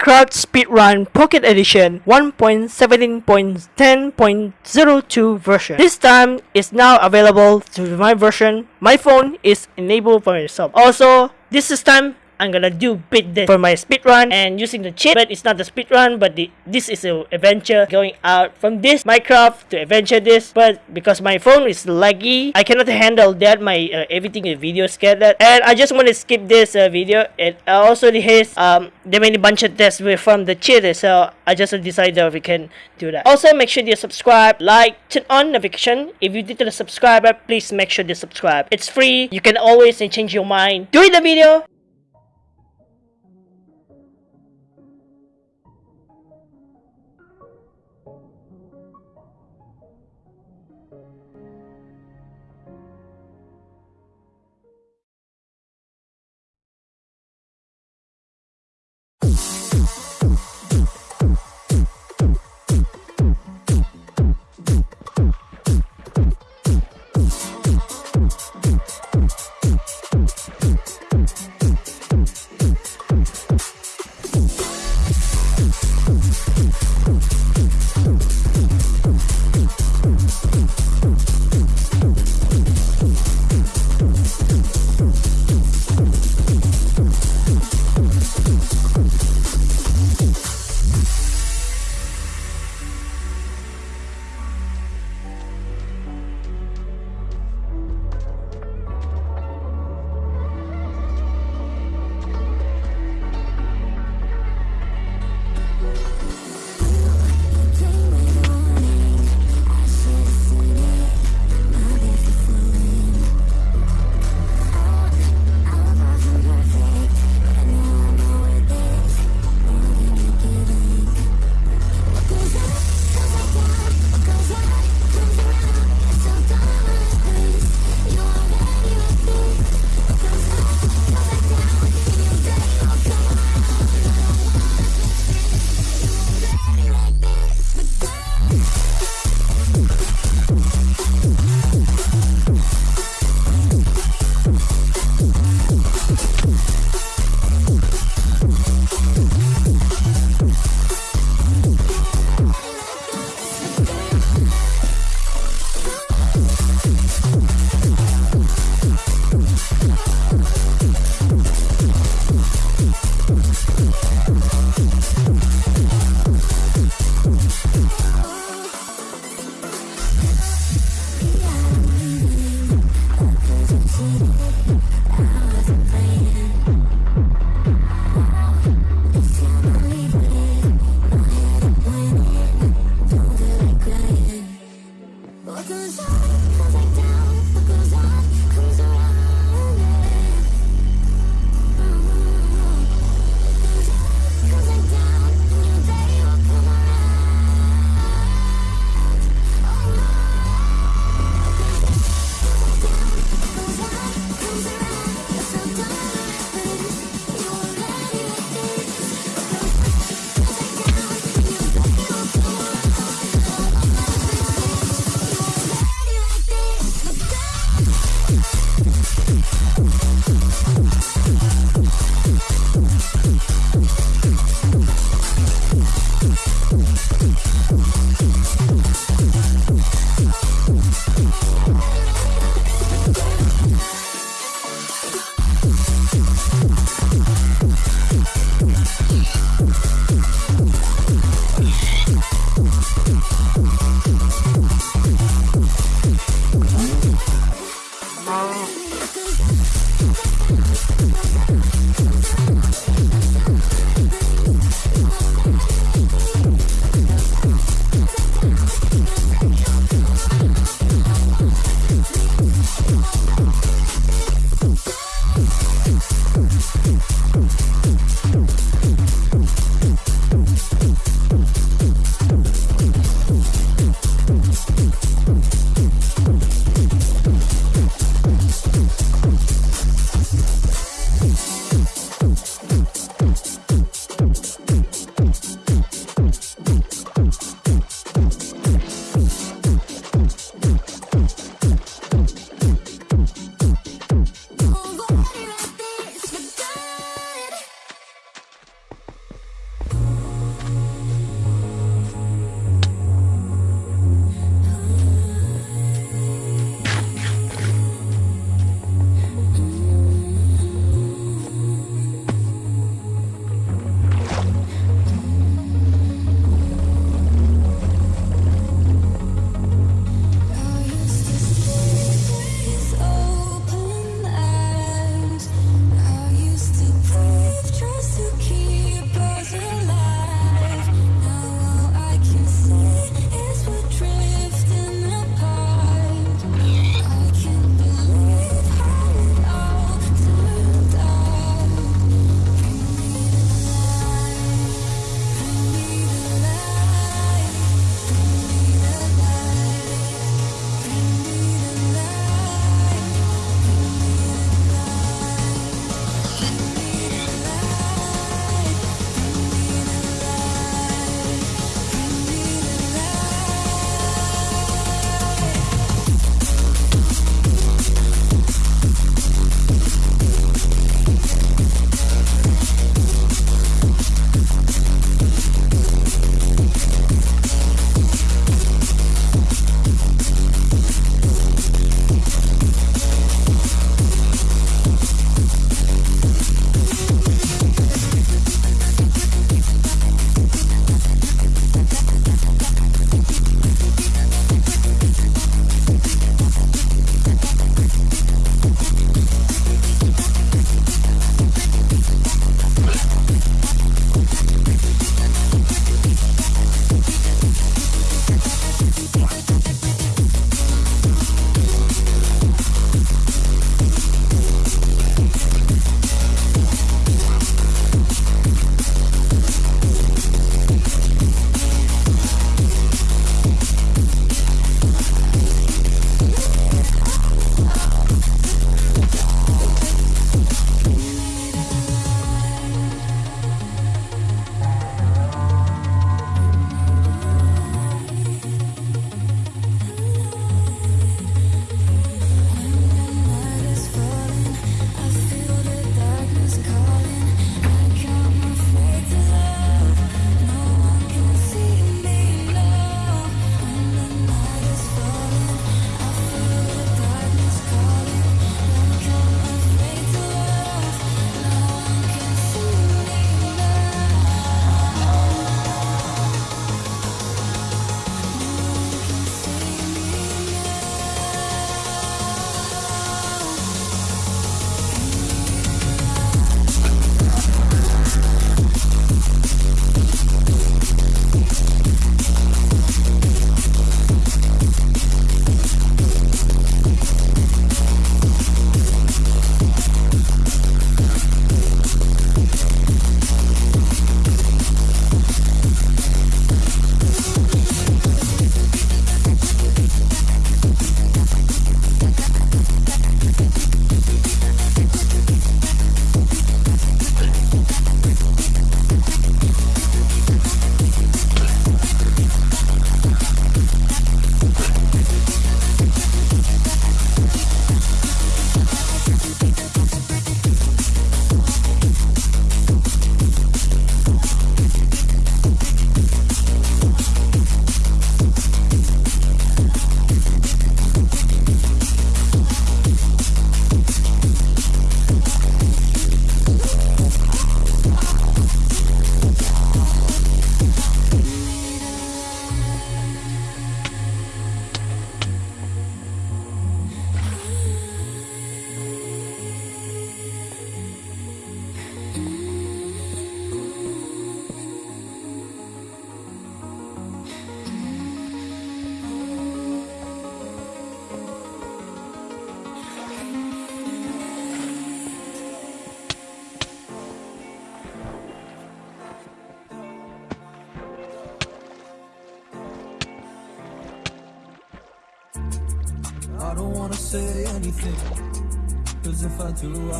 Minecraft Speedrun Pocket Edition 1.17.10.02 version. This time is now available to my version. My phone is enabled for itself. Also, this is time I'm gonna do bit this for my speedrun. and using the cheat but it's not the speedrun but the, this is a adventure going out from this Minecraft to adventure this. But because my phone is laggy I cannot handle that. My uh, everything in video scattered and I just want to skip this uh, video. And also the has um there many bunch of tests from the cheat so I just decided that we can do that. Also make sure you subscribe like turn on notification. If you didn't subscribe please make sure you subscribe. It's free. You can always change your mind. During the video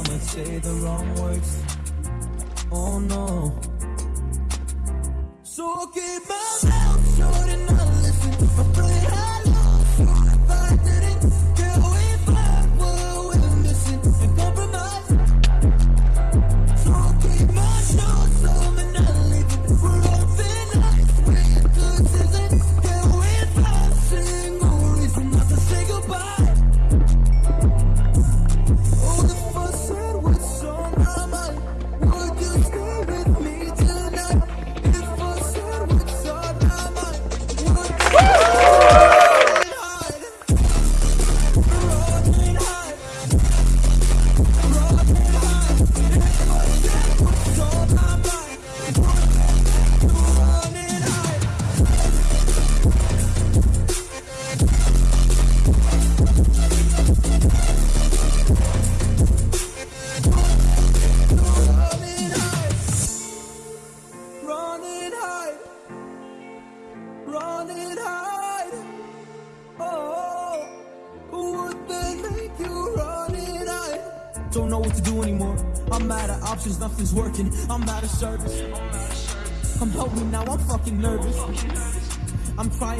I might say the wrong words. Oh no. So keep my mouth shut and I listen. I play high love.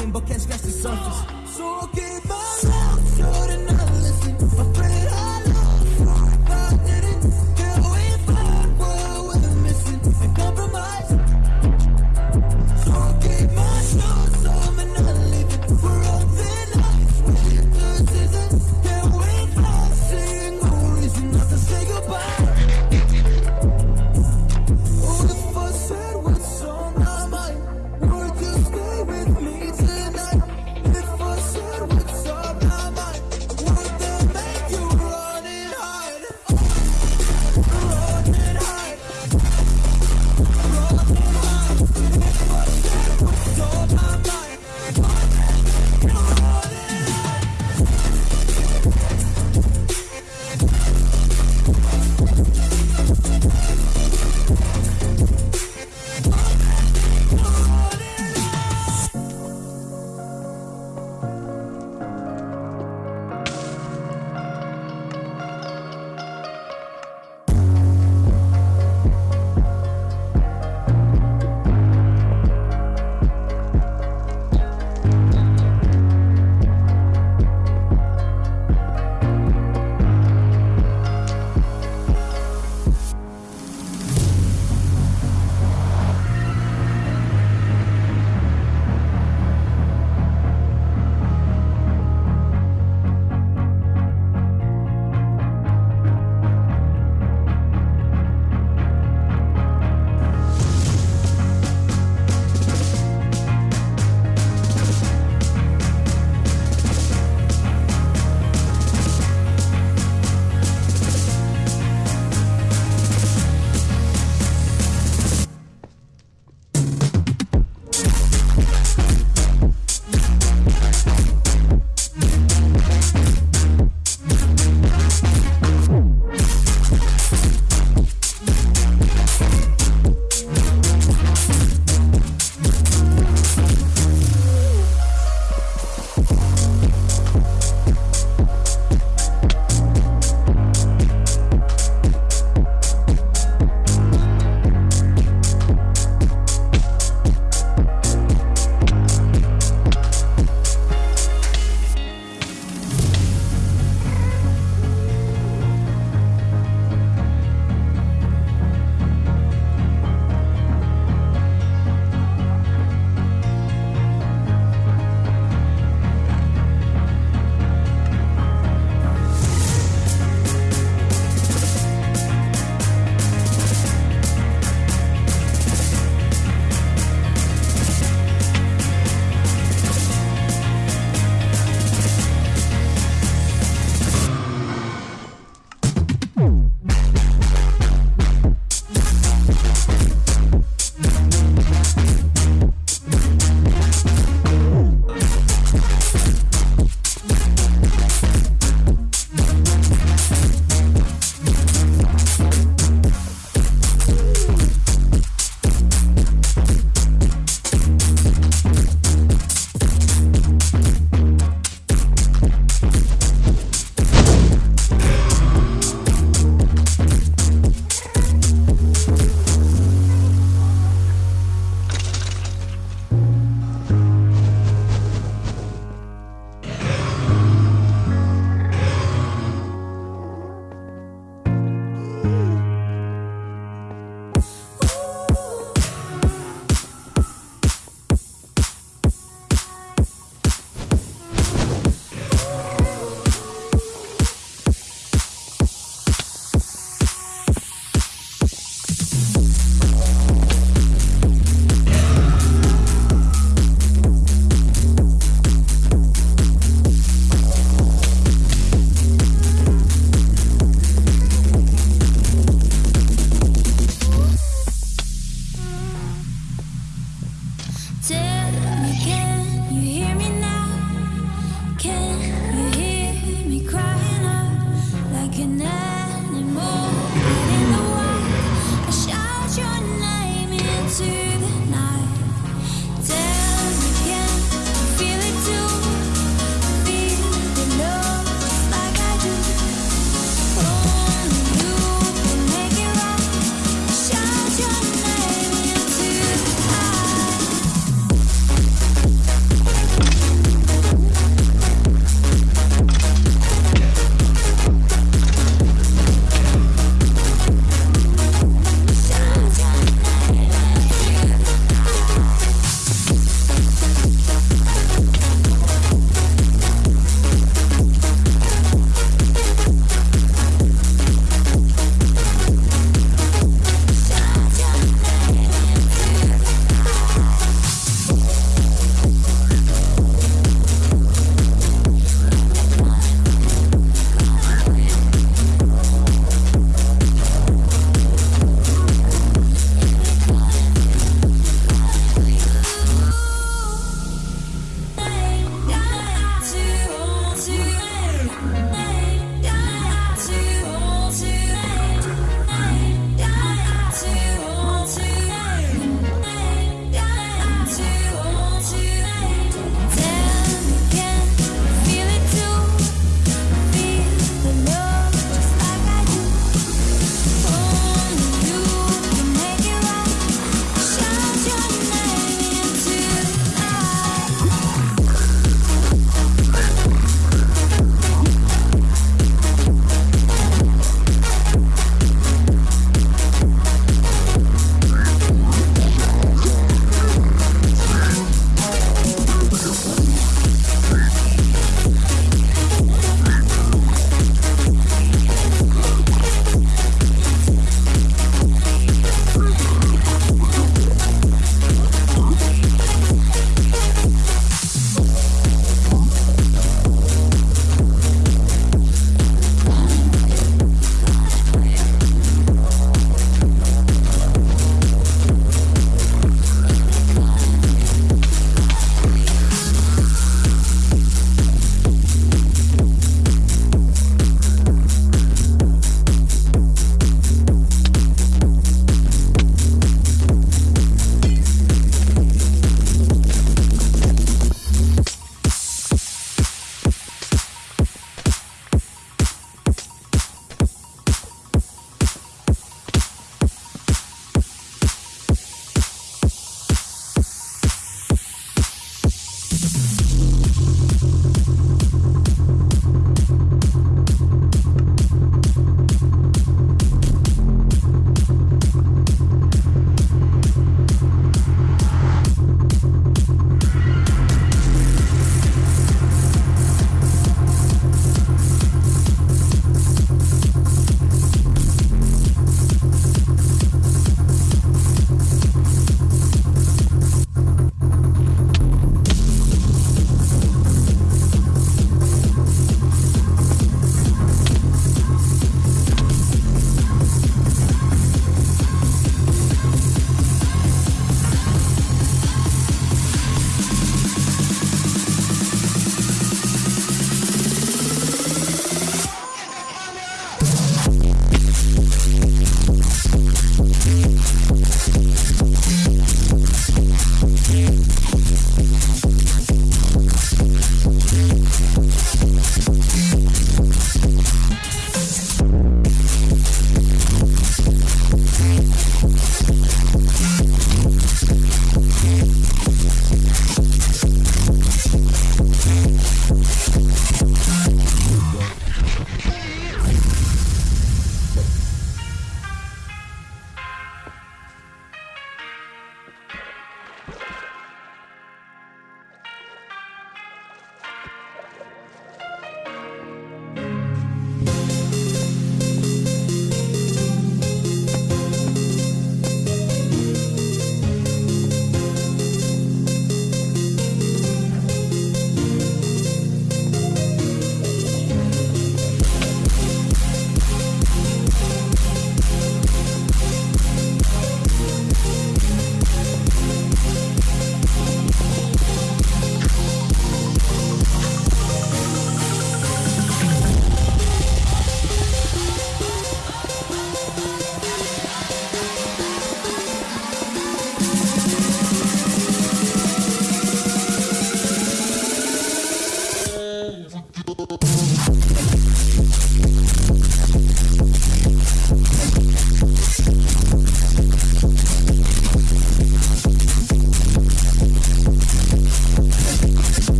dying but can't scratch the surface. So okay.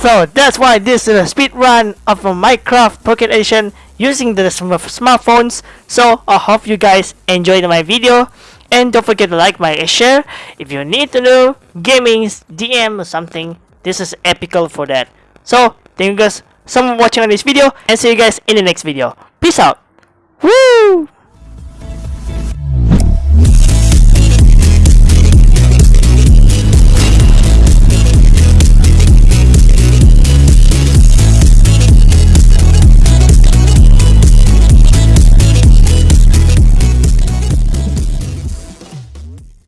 So that's why this is a speed run of a Minecraft Pocket Edition using the sm- smartphones. So I hope you guys enjoyed my video and don't forget to like my share. If you need to know gaming's DM or something, this is epical for that. So thank you guys so much for watching on this video and see you guys in the next video. Peace out. Woo!